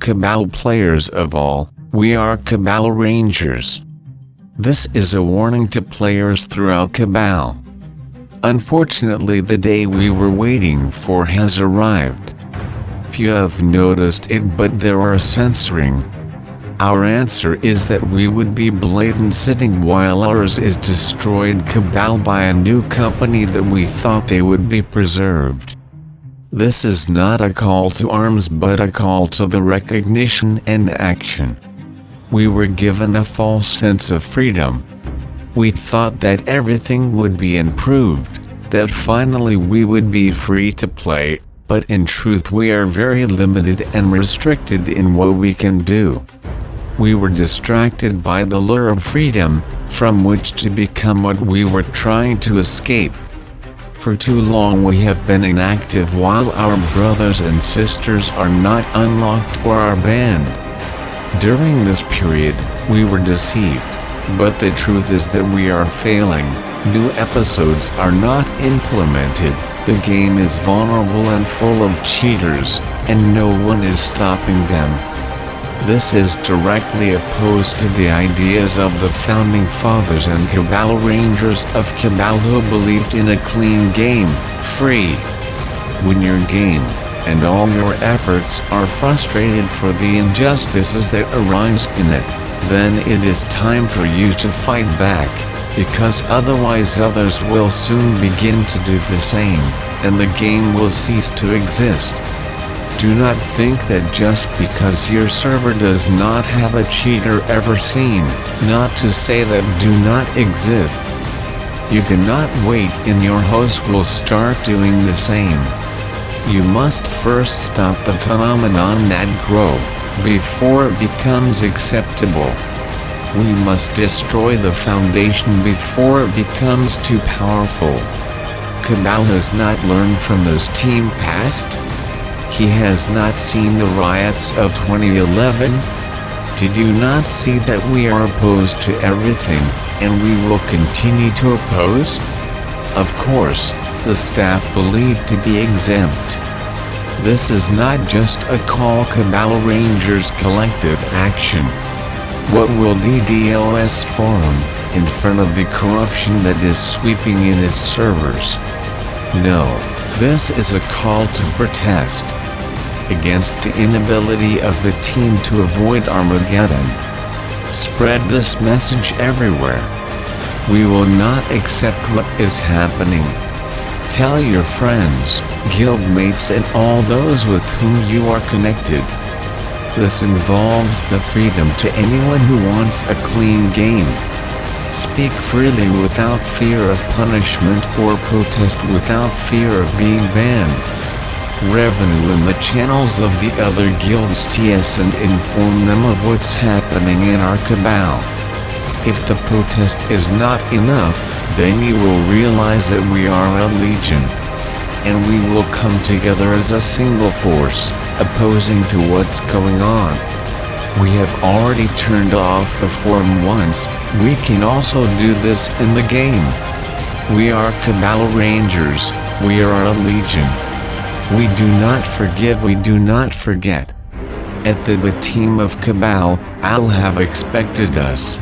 Cabal players of all, we are Cabal Rangers. This is a warning to players throughout Cabal. Unfortunately the day we were waiting for has arrived. Few have noticed it but there are censoring. Our answer is that we would be blatant sitting while ours is destroyed Cabal by a new company that we thought they would be preserved. This is not a call to arms but a call to the recognition and action. We were given a false sense of freedom. We thought that everything would be improved, that finally we would be free to play, but in truth we are very limited and restricted in what we can do. We were distracted by the lure of freedom, from which to become what we were trying to escape. For too long we have been inactive while our brothers and sisters are not unlocked or are banned. During this period, we were deceived, but the truth is that we are failing, new episodes are not implemented, the game is vulnerable and full of cheaters, and no one is stopping them. This is directly opposed to the ideas of the founding fathers and Cabal Rangers of Cabal who believed in a clean game, free. When your game, and all your efforts are frustrated for the injustices that arise in it, then it is time for you to fight back, because otherwise others will soon begin to do the same, and the game will cease to exist. Do not think that just because your server does not have a cheater ever seen, not to say that do not exist. You cannot wait and your host will start doing the same. You must first stop the phenomenon that grow, before it becomes acceptable. We must destroy the foundation before it becomes too powerful. Cabal has not learned from his team past, he has not seen the riots of 2011? Did you not see that we are opposed to everything, and we will continue to oppose? Of course, the staff believe to be exempt. This is not just a call Cabal Rangers collective action. What will DDoS forum, in front of the corruption that is sweeping in its servers? No, this is a call to protest against the inability of the team to avoid Armageddon. Spread this message everywhere. We will not accept what is happening. Tell your friends, guildmates and all those with whom you are connected. This involves the freedom to anyone who wants a clean game. Speak freely without fear of punishment or protest without fear of being banned revenue in the channels of the other guilds TS and inform them of what's happening in our cabal. If the protest is not enough, then you will realize that we are a legion. And we will come together as a single force, opposing to what's going on. We have already turned off the forum once, we can also do this in the game. We are Cabal Rangers, we are a legion. We do not forgive we do not forget. At the, the team of Cabal, I'll have expected us.